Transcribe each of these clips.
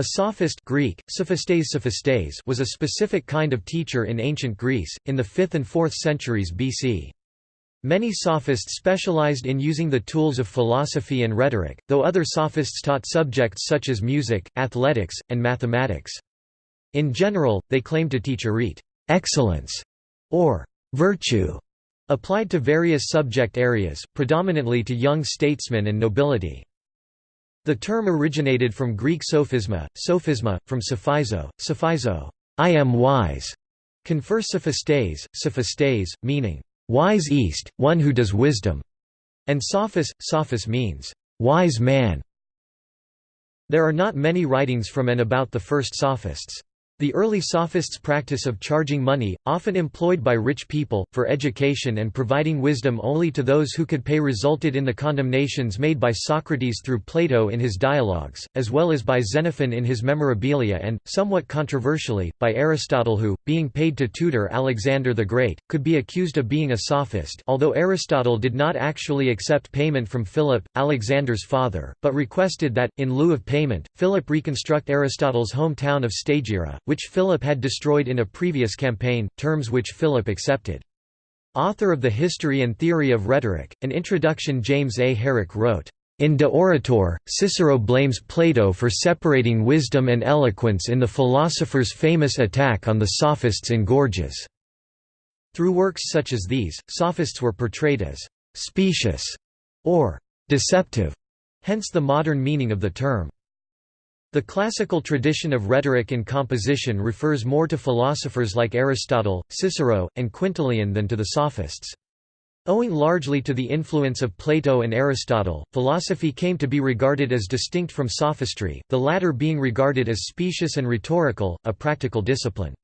A sophist Greek, sophistes sophistes was a specific kind of teacher in ancient Greece, in the 5th and 4th centuries BC. Many sophists specialized in using the tools of philosophy and rhetoric, though other sophists taught subjects such as music, athletics, and mathematics. In general, they claimed to teach arete excellence", or virtue, applied to various subject areas, predominantly to young statesmen and nobility. The term originated from Greek sophisma, sophisma, from sophizo, sophizo, I am wise, confer sophistes, sophistes, meaning, wise east, one who does wisdom, and sophis, sophis means, wise man. There are not many writings from and about the first sophists. The early sophists' practice of charging money, often employed by rich people, for education and providing wisdom only to those who could pay resulted in the condemnations made by Socrates through Plato in his dialogues, as well as by Xenophon in his Memorabilia and, somewhat controversially, by Aristotle who, being paid to tutor Alexander the Great, could be accused of being a sophist although Aristotle did not actually accept payment from Philip, Alexander's father, but requested that, in lieu of payment, Philip reconstruct Aristotle's hometown of Stagira, which Philip had destroyed in a previous campaign, terms which Philip accepted. Author of the History and Theory of Rhetoric, an introduction James A. Herrick wrote, in De Orator, Cicero blames Plato for separating wisdom and eloquence in the philosopher's famous attack on the sophists in Gorgias. Through works such as these, sophists were portrayed as specious or deceptive, hence the modern meaning of the term. The classical tradition of rhetoric and composition refers more to philosophers like Aristotle, Cicero, and Quintilian than to the sophists. Owing largely to the influence of Plato and Aristotle, philosophy came to be regarded as distinct from sophistry, the latter being regarded as specious and rhetorical, a practical discipline.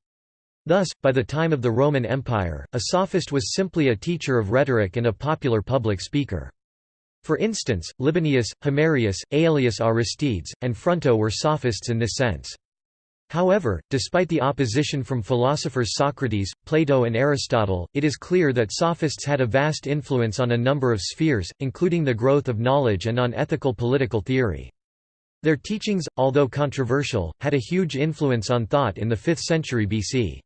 Thus, by the time of the Roman Empire, a sophist was simply a teacher of rhetoric and a popular public speaker. For instance, Libanius, Himerius, Aelius Aristides, and Fronto were sophists in this sense. However, despite the opposition from philosophers Socrates, Plato and Aristotle, it is clear that sophists had a vast influence on a number of spheres, including the growth of knowledge and on ethical political theory. Their teachings, although controversial, had a huge influence on thought in the 5th century BC.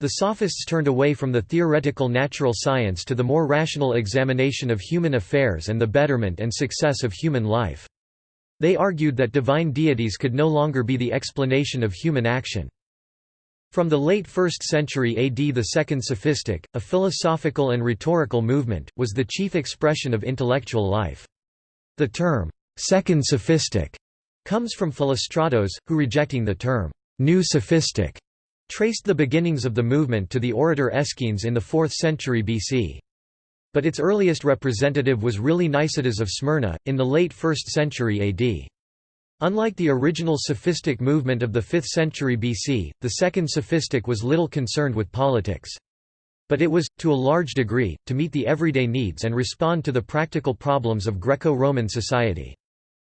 The Sophists turned away from the theoretical natural science to the more rational examination of human affairs and the betterment and success of human life. They argued that divine deities could no longer be the explanation of human action. From the late 1st century AD the Second Sophistic, a philosophical and rhetorical movement, was the chief expression of intellectual life. The term, Second Sophistic, comes from Philostratos, who rejecting the term, New Sophistic, traced the beginnings of the movement to the orator Aeschines in the 4th century BC. But its earliest representative was really Nicetas of Smyrna, in the late 1st century AD. Unlike the original sophistic movement of the 5th century BC, the second sophistic was little concerned with politics. But it was, to a large degree, to meet the everyday needs and respond to the practical problems of Greco-Roman society.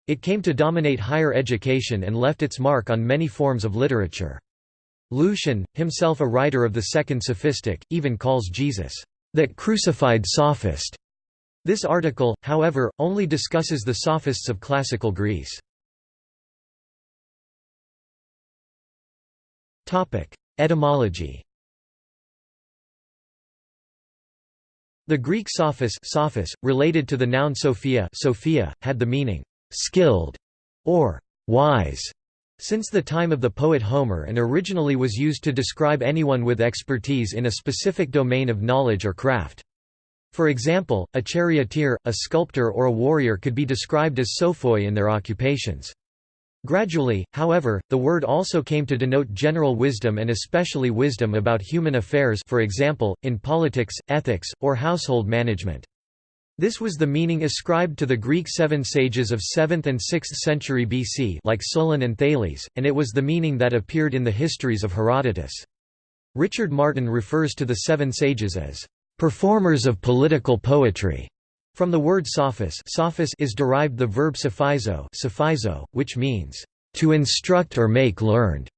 It came to dominate higher education and left its mark on many forms of literature. Lucian, himself a writer of the Second Sophistic, even calls Jesus, "...that crucified sophist." This article, however, only discusses the sophists of classical Greece. Etymology The Greek sophis, sophis related to the noun sophia, sophia had the meaning, "...skilled", or "...wise", since the time of the poet Homer and originally was used to describe anyone with expertise in a specific domain of knowledge or craft. For example, a charioteer, a sculptor or a warrior could be described as sophoi in their occupations. Gradually, however, the word also came to denote general wisdom and especially wisdom about human affairs for example, in politics, ethics, or household management. This was the meaning ascribed to the Greek seven sages of 7th and 6th century BC like Solon and Thales, and it was the meaning that appeared in the histories of Herodotus. Richard Martin refers to the seven sages as performers of political poetry. From the word sophis, sophis is derived the verb sophizo, sophizo which means to instruct or make learned,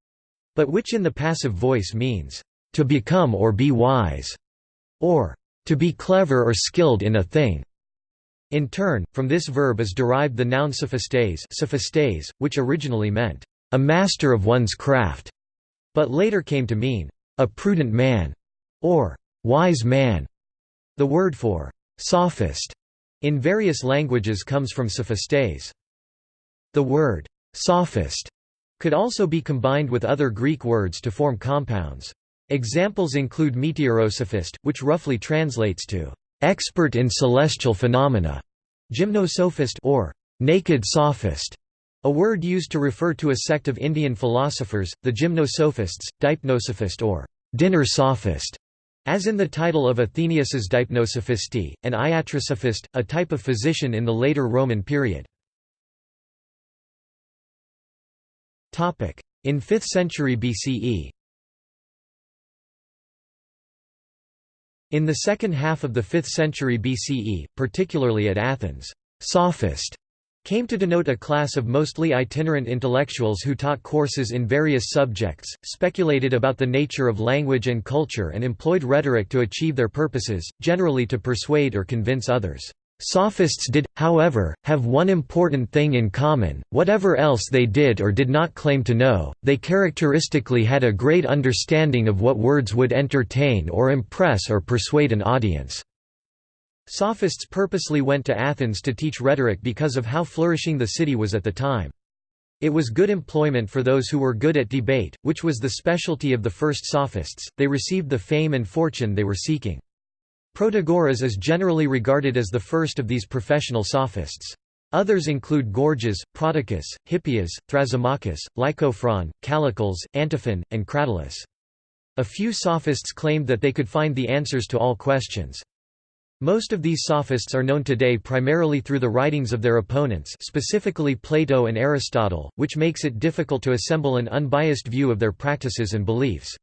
but which in the passive voice means to become or be wise, or to be clever or skilled in a thing. In turn, from this verb is derived the noun sophistes, sophistes which originally meant a master of one's craft, but later came to mean a prudent man or wise man. The word for sophist in various languages comes from sophistes. The word sophist could also be combined with other Greek words to form compounds. Examples include meteorosophist, which roughly translates to expert in celestial phenomena, gymnosophist or naked sophist, a word used to refer to a sect of Indian philosophers, the gymnosophists, dipnosophist or dinner sophist, as in the title of Athenaeus's Deipnosophistae, an iatrosophist, a type of physician in the later Roman period. In 5th century BCE In the second half of the 5th century BCE, particularly at Athens, «sophist» came to denote a class of mostly itinerant intellectuals who taught courses in various subjects, speculated about the nature of language and culture and employed rhetoric to achieve their purposes, generally to persuade or convince others. Sophists did, however, have one important thing in common, whatever else they did or did not claim to know, they characteristically had a great understanding of what words would entertain or impress or persuade an audience. Sophists purposely went to Athens to teach rhetoric because of how flourishing the city was at the time. It was good employment for those who were good at debate, which was the specialty of the first sophists, they received the fame and fortune they were seeking. Protagoras is generally regarded as the first of these professional sophists. Others include Gorgias, Prodicus, Hippias, Thrasymachus, Lycophron, Callicles, Antiphon, and Cratylus. A few sophists claimed that they could find the answers to all questions. Most of these sophists are known today primarily through the writings of their opponents specifically Plato and Aristotle, which makes it difficult to assemble an unbiased view of their practices and beliefs.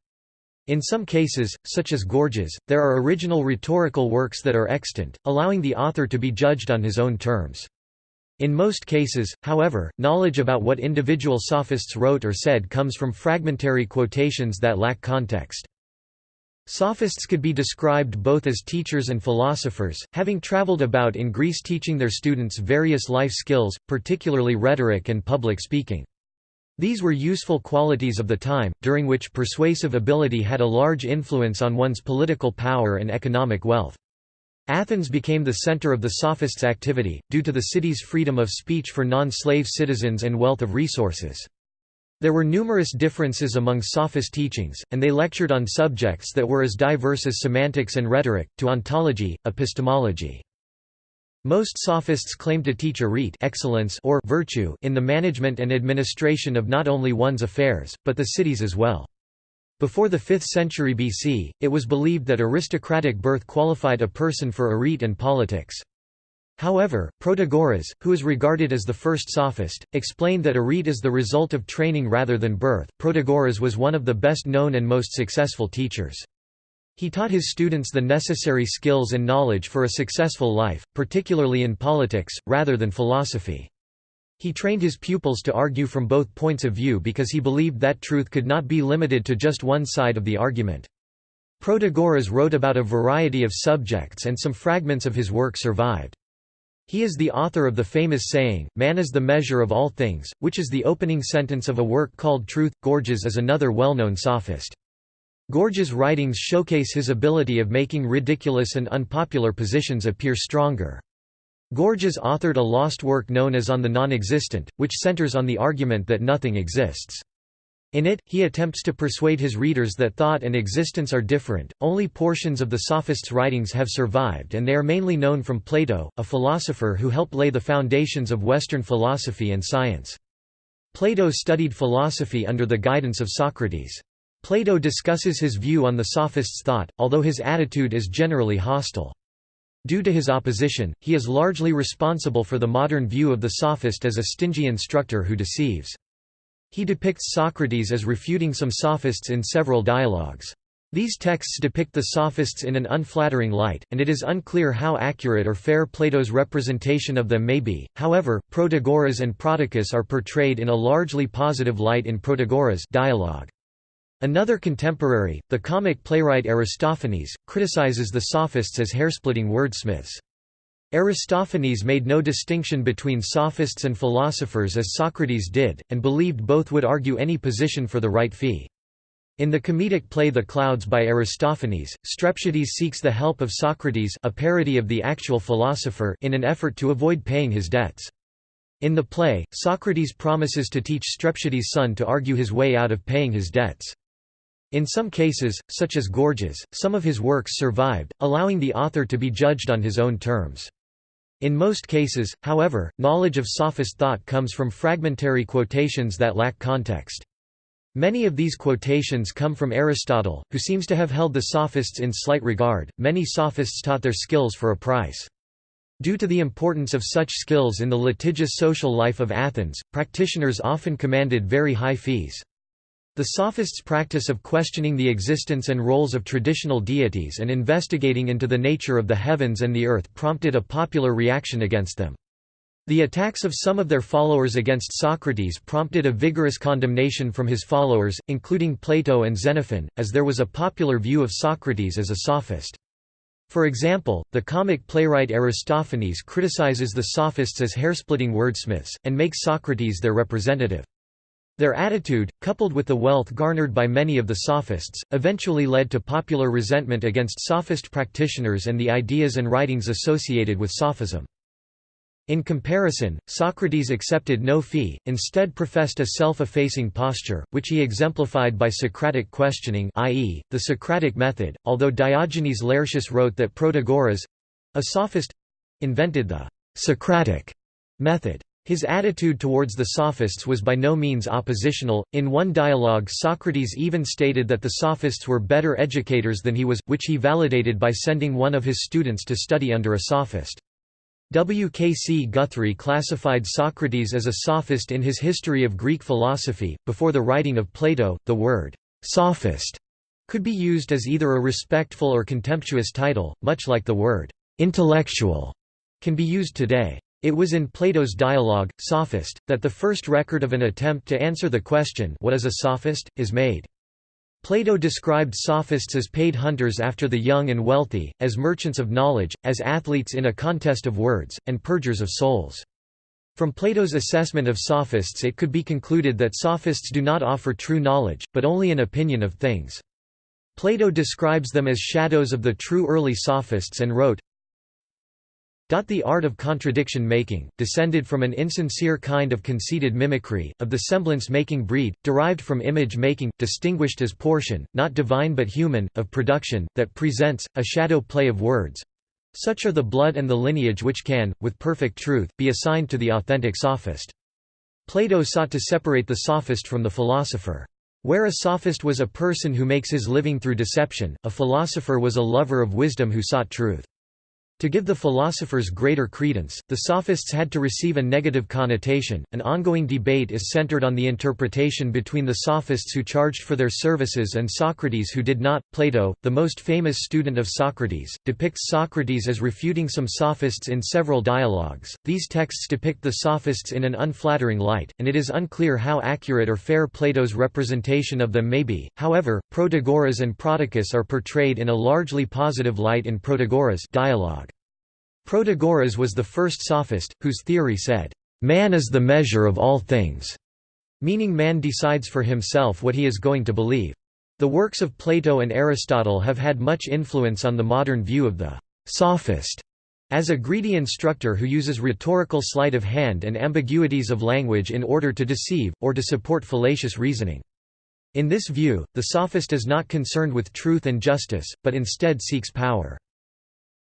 In some cases, such as Gorgias, there are original rhetorical works that are extant, allowing the author to be judged on his own terms. In most cases, however, knowledge about what individual sophists wrote or said comes from fragmentary quotations that lack context. Sophists could be described both as teachers and philosophers, having traveled about in Greece teaching their students various life skills, particularly rhetoric and public speaking. These were useful qualities of the time, during which persuasive ability had a large influence on one's political power and economic wealth. Athens became the center of the sophists' activity, due to the city's freedom of speech for non-slave citizens and wealth of resources. There were numerous differences among sophist teachings, and they lectured on subjects that were as diverse as semantics and rhetoric, to ontology, epistemology. Most sophists claim to teach arete excellence or virtue in the management and administration of not only one's affairs, but the city's as well. Before the 5th century BC, it was believed that aristocratic birth qualified a person for arete and politics. However, Protagoras, who is regarded as the first sophist, explained that arete is the result of training rather than birth. Protagoras was one of the best known and most successful teachers. He taught his students the necessary skills and knowledge for a successful life, particularly in politics, rather than philosophy. He trained his pupils to argue from both points of view because he believed that truth could not be limited to just one side of the argument. Protagoras wrote about a variety of subjects and some fragments of his work survived. He is the author of the famous saying, Man is the measure of all things, which is the opening sentence of a work called Truth. Gorgias is another well-known sophist. Gorgias' writings showcase his ability of making ridiculous and unpopular positions appear stronger. Gorgias authored a lost work known as On the Non-Existent, which centers on the argument that nothing exists. In it, he attempts to persuade his readers that thought and existence are different. Only portions of the sophists' writings have survived, and they are mainly known from Plato, a philosopher who helped lay the foundations of Western philosophy and science. Plato studied philosophy under the guidance of Socrates. Plato discusses his view on the sophists' thought, although his attitude is generally hostile. Due to his opposition, he is largely responsible for the modern view of the sophist as a stingy instructor who deceives. He depicts Socrates as refuting some sophists in several dialogues. These texts depict the sophists in an unflattering light, and it is unclear how accurate or fair Plato's representation of them may be. However, Protagoras and Prodicus are portrayed in a largely positive light in Protagoras' dialogue. Another contemporary, the comic playwright Aristophanes, criticizes the sophists as hairsplitting wordsmiths. Aristophanes made no distinction between sophists and philosophers as Socrates did, and believed both would argue any position for the right fee. In the comedic play The Clouds by Aristophanes, Strepsiades seeks the help of Socrates a parody of the actual philosopher in an effort to avoid paying his debts. In the play, Socrates promises to teach Strepsiades' son to argue his way out of paying his debts. In some cases, such as Gorgias, some of his works survived, allowing the author to be judged on his own terms. In most cases, however, knowledge of sophist thought comes from fragmentary quotations that lack context. Many of these quotations come from Aristotle, who seems to have held the sophists in slight regard. Many sophists taught their skills for a price. Due to the importance of such skills in the litigious social life of Athens, practitioners often commanded very high fees. The sophists' practice of questioning the existence and roles of traditional deities and investigating into the nature of the heavens and the earth prompted a popular reaction against them. The attacks of some of their followers against Socrates prompted a vigorous condemnation from his followers, including Plato and Xenophon, as there was a popular view of Socrates as a sophist. For example, the comic playwright Aristophanes criticizes the sophists as hairsplitting wordsmiths, and makes Socrates their representative. Their attitude, coupled with the wealth garnered by many of the sophists, eventually led to popular resentment against sophist practitioners and the ideas and writings associated with sophism. In comparison, Socrates accepted no fee, instead professed a self-effacing posture, which he exemplified by Socratic questioning i.e., the Socratic method, although Diogenes Laertius wrote that Protagoras—a sophist—invented the «Socratic» method. His attitude towards the sophists was by no means oppositional. In one dialogue, Socrates even stated that the sophists were better educators than he was, which he validated by sending one of his students to study under a sophist. W. K. C. Guthrie classified Socrates as a sophist in his History of Greek Philosophy. Before the writing of Plato, the word sophist could be used as either a respectful or contemptuous title, much like the word intellectual can be used today. It was in Plato's dialogue, Sophist, that the first record of an attempt to answer the question what is a sophist, is made. Plato described sophists as paid hunters after the young and wealthy, as merchants of knowledge, as athletes in a contest of words, and purgers of souls. From Plato's assessment of sophists it could be concluded that sophists do not offer true knowledge, but only an opinion of things. Plato describes them as shadows of the true early sophists and wrote, the art of contradiction making, descended from an insincere kind of conceited mimicry, of the semblance-making breed, derived from image-making, distinguished as portion, not divine but human, of production, that presents, a shadow play of words. Such are the blood and the lineage which can, with perfect truth, be assigned to the authentic sophist. Plato sought to separate the sophist from the philosopher. Where a sophist was a person who makes his living through deception, a philosopher was a lover of wisdom who sought truth. To give the philosophers greater credence, the sophists had to receive a negative connotation. An ongoing debate is centered on the interpretation between the sophists who charged for their services and Socrates who did not. Plato, the most famous student of Socrates, depicts Socrates as refuting some sophists in several dialogues. These texts depict the sophists in an unflattering light, and it is unclear how accurate or fair Plato's representation of them may be. However, Protagoras and Prodicus are portrayed in a largely positive light in Protagoras dialogue. Protagoras was the first sophist, whose theory said, "...man is the measure of all things", meaning man decides for himself what he is going to believe. The works of Plato and Aristotle have had much influence on the modern view of the sophist as a greedy instructor who uses rhetorical sleight of hand and ambiguities of language in order to deceive, or to support fallacious reasoning. In this view, the sophist is not concerned with truth and justice, but instead seeks power.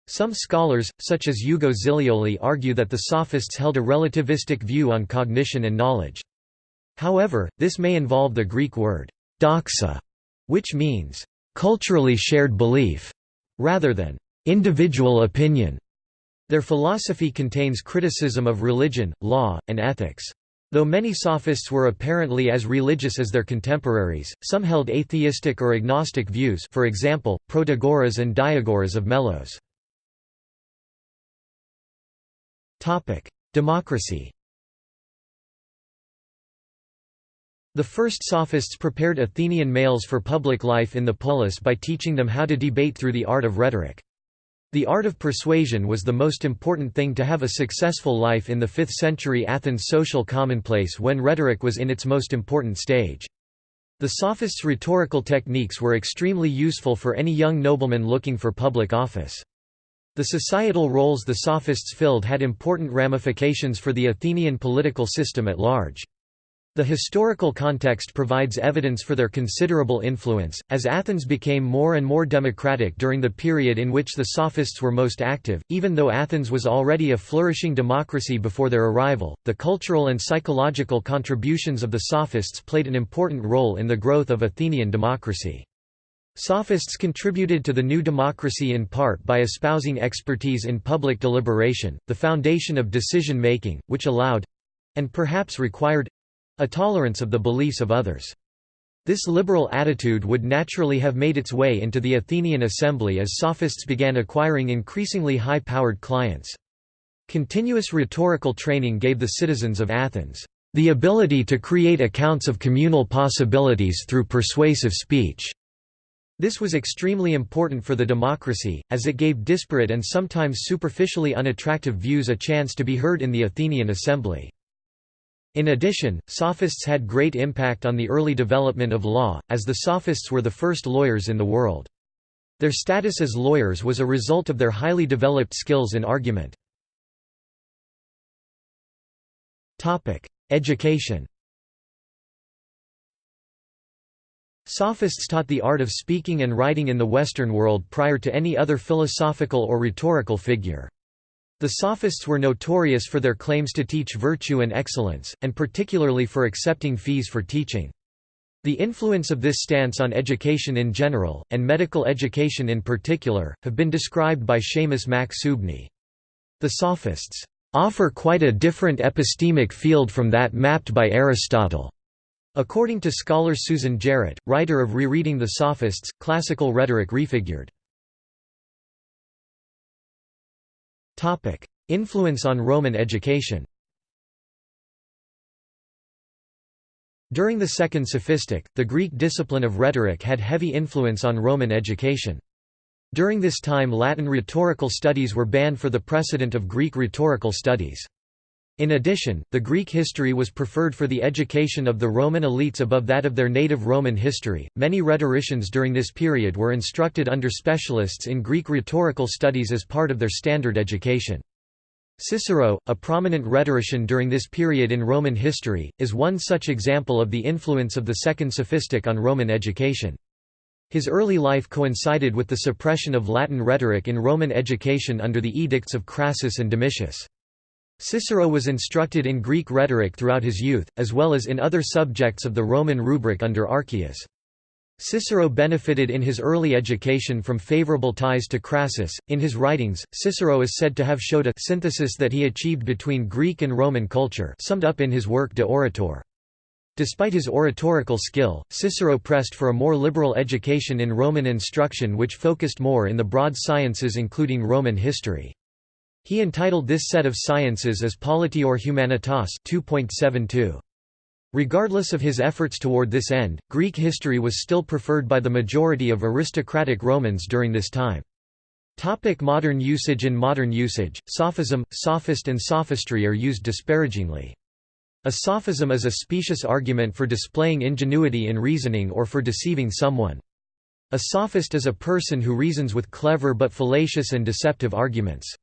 Some scholars, such as Ugo Zilioli argue that the sophists held a relativistic view on cognition and knowledge. However, this may involve the Greek word doxa, which means culturally shared belief, rather than individual opinion. Their philosophy contains criticism of religion, law, and ethics. Though many sophists were apparently as religious as their contemporaries, some held atheistic or agnostic views for example, Protagoras and Diagoras of Melos. Democracy The first sophists prepared Athenian males for public life in the polis by teaching them how to debate through the art of rhetoric. The art of persuasion was the most important thing to have a successful life in the 5th century Athens social commonplace when rhetoric was in its most important stage. The sophists' rhetorical techniques were extremely useful for any young nobleman looking for public office. The societal roles the sophists filled had important ramifications for the Athenian political system at large. The historical context provides evidence for their considerable influence, as Athens became more and more democratic during the period in which the Sophists were most active. Even though Athens was already a flourishing democracy before their arrival, the cultural and psychological contributions of the Sophists played an important role in the growth of Athenian democracy. Sophists contributed to the new democracy in part by espousing expertise in public deliberation, the foundation of decision-making, which allowed—and perhaps required a tolerance of the beliefs of others. This liberal attitude would naturally have made its way into the Athenian assembly as sophists began acquiring increasingly high-powered clients. Continuous rhetorical training gave the citizens of Athens the ability to create accounts of communal possibilities through persuasive speech. This was extremely important for the democracy, as it gave disparate and sometimes superficially unattractive views a chance to be heard in the Athenian assembly. In addition, sophists had great impact on the early development of law, as the sophists were the first lawyers in the world. Their status as lawyers was a result of their highly developed skills in argument. Education Sophists taught the art of speaking and writing in the Western world prior to any other philosophical or rhetorical figure. The Sophists were notorious for their claims to teach virtue and excellence, and particularly for accepting fees for teaching. The influence of this stance on education in general, and medical education in particular, have been described by Seamus Mac Suibhne. The Sophists offer quite a different epistemic field from that mapped by Aristotle. According to scholar Susan Jarrett, writer of Rereading the Sophists, Classical Rhetoric Refigured. Influence on Roman education During the Second Sophistic, the Greek discipline of rhetoric had heavy influence on Roman education. During this time Latin rhetorical studies were banned for the precedent of Greek rhetorical studies. In addition, the Greek history was preferred for the education of the Roman elites above that of their native Roman history. Many rhetoricians during this period were instructed under specialists in Greek rhetorical studies as part of their standard education. Cicero, a prominent rhetorician during this period in Roman history, is one such example of the influence of the Second Sophistic on Roman education. His early life coincided with the suppression of Latin rhetoric in Roman education under the edicts of Crassus and Domitius. Cicero was instructed in Greek rhetoric throughout his youth, as well as in other subjects of the Roman rubric under Archias. Cicero benefited in his early education from favorable ties to Crassus. In his writings, Cicero is said to have showed a synthesis that he achieved between Greek and Roman culture, summed up in his work De Orator. Despite his oratorical skill, Cicero pressed for a more liberal education in Roman instruction which focused more in the broad sciences including Roman history. He entitled this set of sciences as politior humanitas 2.72. Regardless of his efforts toward this end, Greek history was still preferred by the majority of aristocratic Romans during this time. Topic modern usage In modern usage, sophism, sophist and sophistry are used disparagingly. A sophism is a specious argument for displaying ingenuity in reasoning or for deceiving someone. A sophist is a person who reasons with clever but fallacious and deceptive arguments.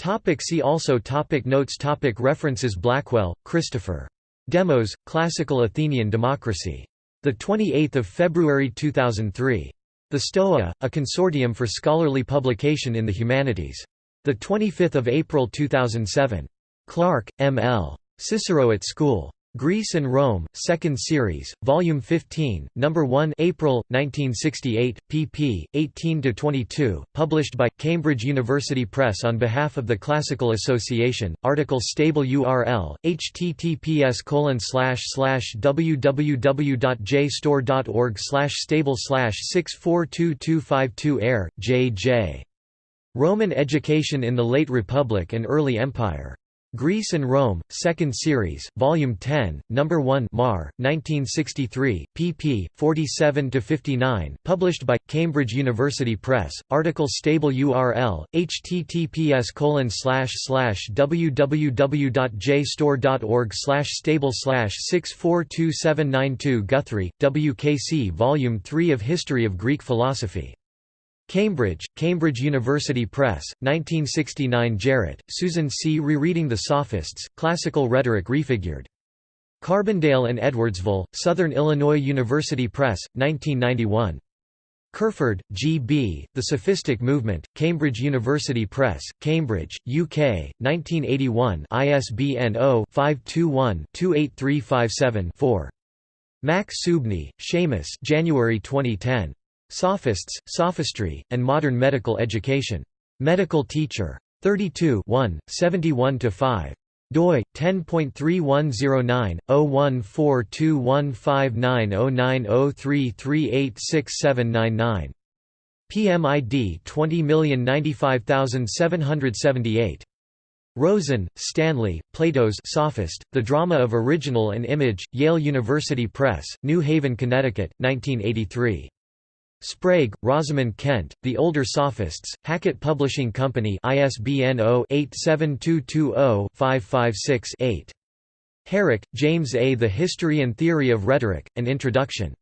Topic see also topic Notes topic References Blackwell, Christopher. Demos, Classical Athenian Democracy. 28 February 2003. The Stoa, a consortium for scholarly publication in the humanities. 25 April 2007. Clark, M. L. Cicero at School. Greece and Rome, 2nd Series, Volume 15, No. 1 April, 1968, pp. 18–22, published by, Cambridge University Press on behalf of the Classical Association, article stable URL, https www.jstor.org stable 642252 air, J. J. Roman Education in the Late Republic and Early Empire. Greece and Rome, 2nd Series, Volume 10, No. 1 Mar, 1963, pp. 47–59, published by, Cambridge University Press, article stable URL, https www.jstor.org stable 642792 Guthrie, WKC Volume 3 of History of Greek Philosophy Cambridge, Cambridge University Press, 1969 Jarrett, Susan C. Rereading the Sophists, Classical Rhetoric Refigured. Carbondale and Edwardsville, Southern Illinois University Press, 1991. Kerferd, G. B., The Sophistic Movement, Cambridge University Press, Cambridge, UK, 1981 ISBN 0-521-28357-4. Mac Suibhne, Seamus January 2010. Sophists, Sophistry, and Modern Medical Education. Medical Teacher. 32 71–5 doi 10.310910142159093386799 PMID 20095778 Rosen, Stanley, Plato's Sophist, The Drama of Original and Image, Yale University Press, New Haven, Connecticut, 1983. Sprague, Rosamond Kent, The Older Sophists, Hackett Publishing Company ISBN 0-87220-556-8. Herrick, James A. The History and Theory of Rhetoric, An Introduction.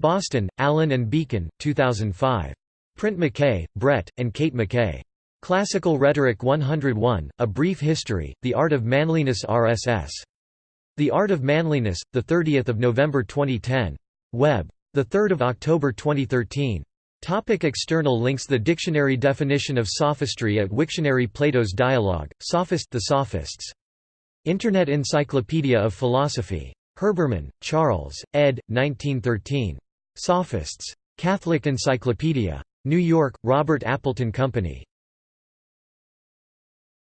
Boston, Allyn and Bacon, 2005. Print McKay, Brett, and Kate McKay. Classical Rhetoric 101, A Brief History, The Art of Manliness RSS. The Art of Manliness, 30 November 2010. Web. 3 October 2013. Topic external links The dictionary definition of sophistry at Wiktionary Plato's Dialogue, Sophist The Sophists. Internet Encyclopedia of Philosophy. Herbermann, Charles, ed. 1913. Sophists. Catholic Encyclopedia. New York, Robert Appleton Company.